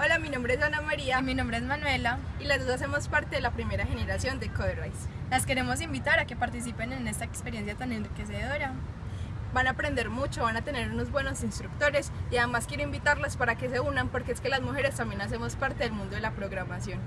Hola, mi nombre es Ana María. Y mi nombre es Manuela. Y las dos hacemos parte de la primera generación de Coderwise. Las queremos invitar a que participen en esta experiencia tan enriquecedora. Van a aprender mucho, van a tener unos buenos instructores y además quiero invitarlas para que se unan porque es que las mujeres también hacemos parte del mundo de la programación.